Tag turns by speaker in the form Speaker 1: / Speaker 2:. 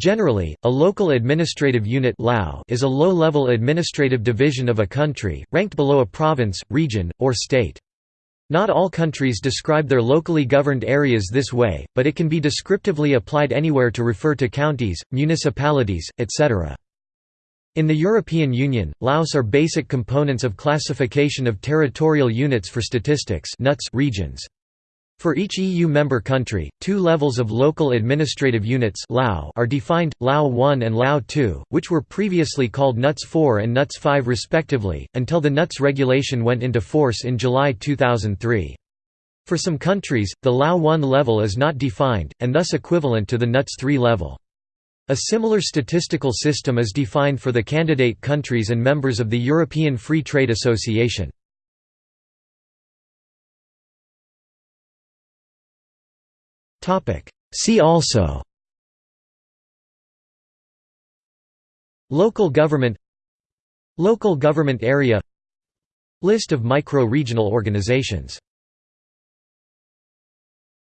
Speaker 1: Generally, a local administrative unit is a low-level administrative division of a country, ranked below a province, region, or state. Not all countries describe their locally governed areas this way, but it can be descriptively applied anywhere to refer to counties, municipalities, etc. In the European Union, LAUs are basic components of classification of territorial units for statistics regions. For each EU member country, two levels of local administrative units are defined, LAU 1 and LAU 2, which were previously called NUTS 4 and NUTS 5 respectively, until the NUTS regulation went into force in July 2003. For some countries, the LAU 1 level is not defined, and thus equivalent to the NUTS 3 level. A similar statistical system is defined for the candidate countries and members of the European Free Trade Association. See also. Local government. Local government area. List of micro-regional organizations